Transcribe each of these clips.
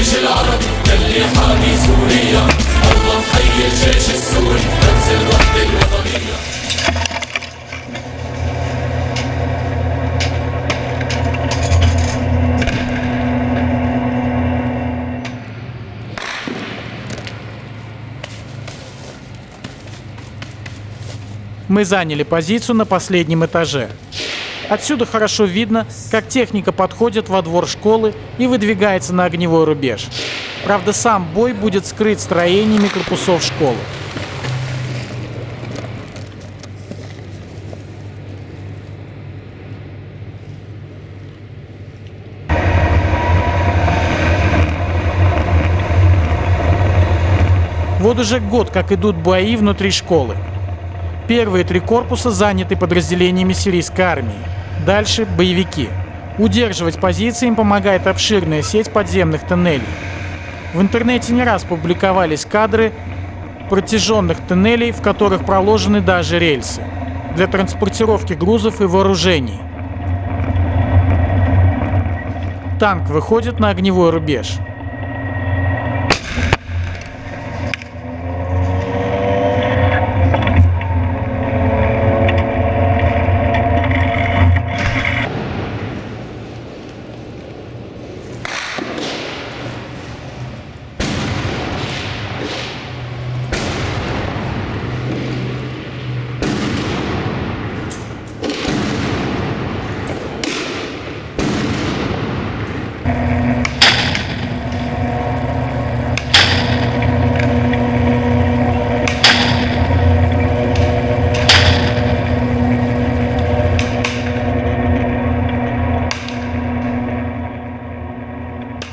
الجيش العربي يلي حامي سوريا الله محيي الجيش السوري رمز الوحدة الوطنية Мы заняли позицию на последнем этаже. Отсюда хорошо видно, как техника подходит во двор школы и выдвигается на огневой рубеж. Правда, сам бой будет скрыт строениями корпусов школы. Вот уже год, как идут бои внутри школы. Первые три корпуса заняты подразделениями сирийской армии. Дальше – боевики. Удерживать позиции им помогает обширная сеть подземных тоннелей. В интернете не раз публиковались кадры протяженных тоннелей, в которых проложены даже рельсы для транспортировки грузов и вооружений. Танк выходит на огневой рубеж –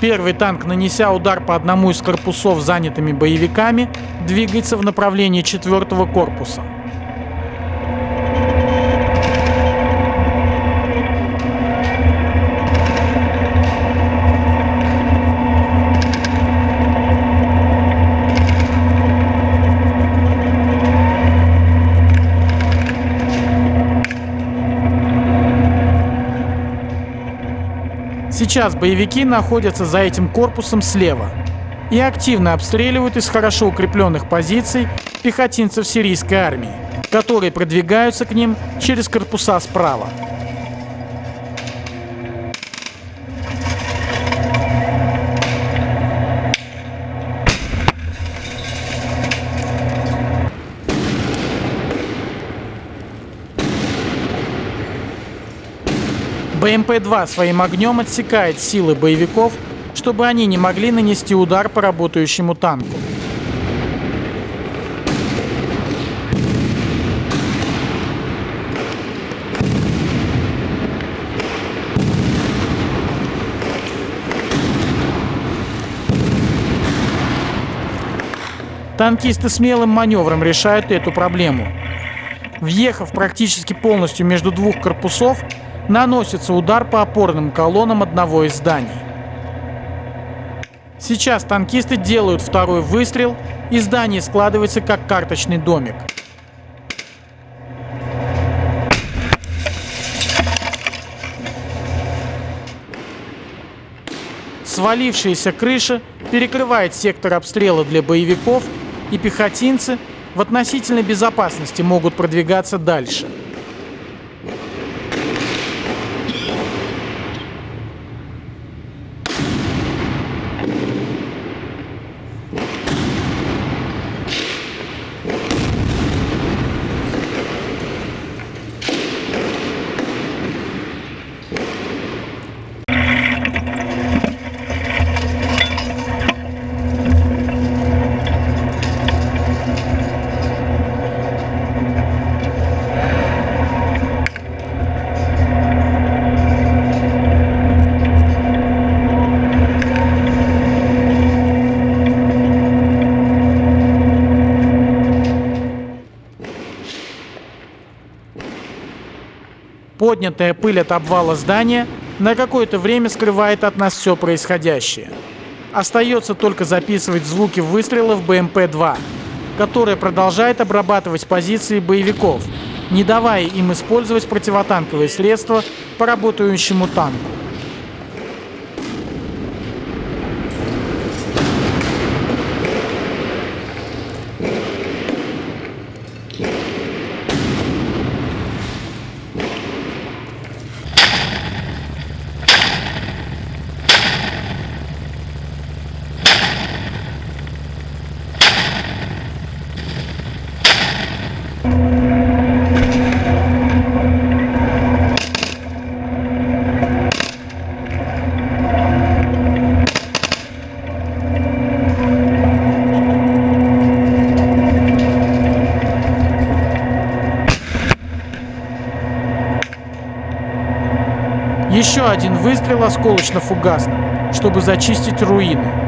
Первый танк, нанеся удар по одному из корпусов занятыми боевиками, двигается в направлении четвертого корпуса. Сейчас боевики находятся за этим корпусом слева и активно обстреливают из хорошо укрепленных позиций пехотинцев сирийской армии, которые продвигаются к ним через корпуса справа. БМП-2 своим огнем отсекает силы боевиков, чтобы они не могли нанести удар по работающему танку. Танкисты смелым маневром решают эту проблему. Въехав практически полностью между двух корпусов, наносится удар по опорным колоннам одного из зданий. Сейчас танкисты делают второй выстрел, и здание складывается как карточный домик. Свалившаяся крыша перекрывает сектор обстрела для боевиков, и пехотинцы в относительной безопасности могут продвигаться дальше. Поднятая пыль от обвала здания на какое-то время скрывает от нас все происходящее. Остается только записывать звуки выстрелов БМП-2, которая продолжает обрабатывать позиции боевиков, не давая им использовать противотанковые средства по работающему танку. Еще один выстрел осколочно-фугасным, чтобы зачистить руины.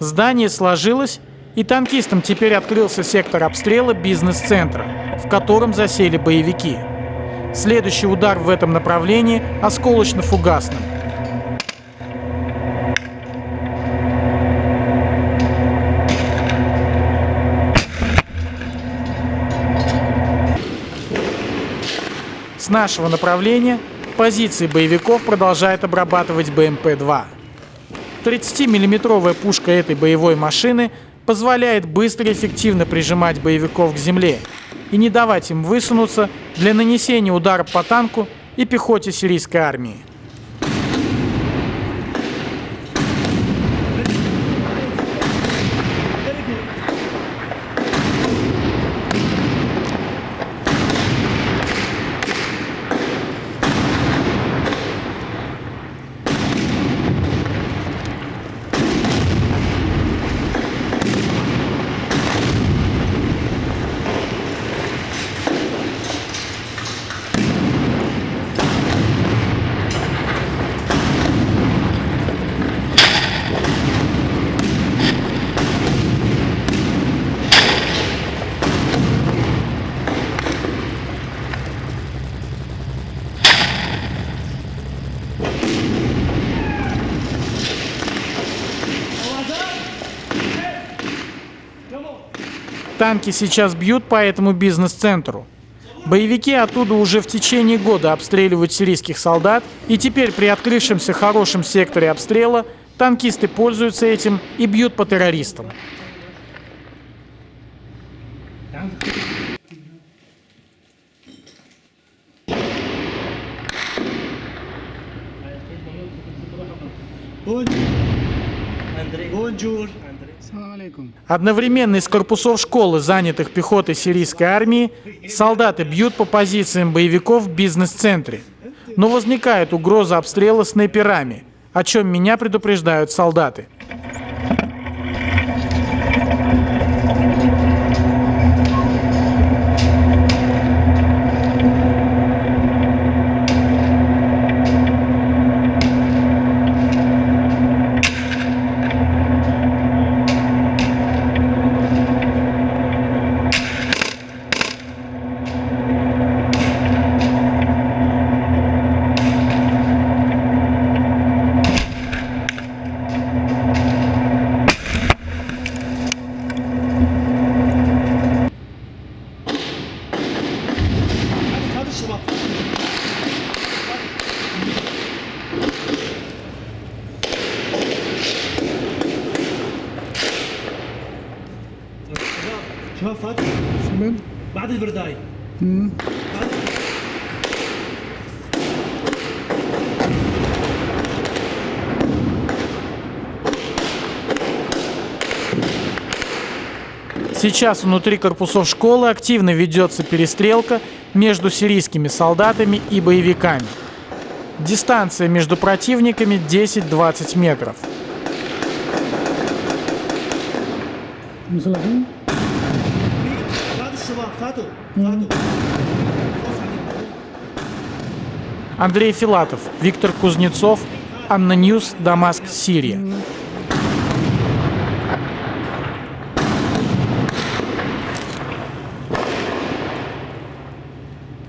Здание сложилось, и танкистам теперь открылся сектор обстрела бизнес-центра, в котором засели боевики. Следующий удар в этом направлении осколочно-фугасным. С нашего направления позиции боевиков продолжает обрабатывать БМП-2. 30-миллиметровая пушка этой боевой машины позволяет быстро и эффективно прижимать боевиков к земле и не давать им высунуться для нанесения удара по танку и пехоте сирийской армии. Танки сейчас бьют по этому бизнес-центру. Боевики оттуда уже в течение года обстреливают сирийских солдат, и теперь при открывшемся хорошем секторе обстрела танкисты пользуются этим и бьют по террористам. Бонжур. Одновременно из корпусов школы, занятых пехотой сирийской армии, солдаты бьют по позициям боевиков в бизнес-центре. Но возникает угроза обстрела снайперами, о чем меня предупреждают солдаты. بعد البرداي بعد Сейчас внутри корпусов школы активно ведется перестрелка между сирийскими солдатами и боевиками. Дистанция между противниками 10-20 метров. Андрей Филатов, Виктор Кузнецов, ANNA News, Дамаск, Сирия.